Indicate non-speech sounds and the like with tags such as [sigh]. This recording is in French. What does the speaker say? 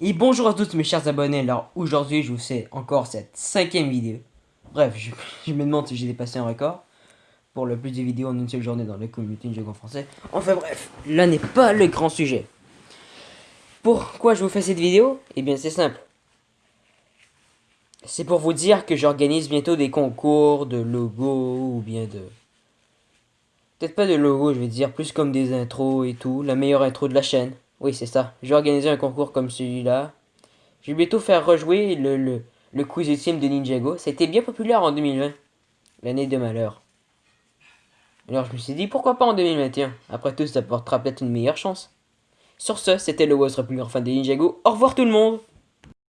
Et bonjour à tous mes chers abonnés, alors aujourd'hui je vous fais encore cette cinquième vidéo. Bref, [laughs] je, me demande si j'ai dépassé un record pour le plus de vidéos en une seule journée dans la communauté de jeux en français. Enfin bref, là n'est pas le grand sujet. Pourquoi je vous fais cette vidéo? Eh bien c'est simple. C'est pour vous dire que j'organise bientôt des concours de logos ou bien de... Peut-être pas de logos, je vais dire, plus comme des intros et tout, la meilleure intro de la chaîne. Oui, c'est ça. J'ai organisé un concours comme celui-là. Je vais bientôt faire rejouer le, le, le quiz ultime de Ninjago. C'était bien populaire en 2020. L'année de malheur. Alors je me suis dit, pourquoi pas en 2021 Après tout, ça portera peut-être une meilleure chance. Sur ce, c'était le votre plus grand fan de Ninjago. Au revoir tout le monde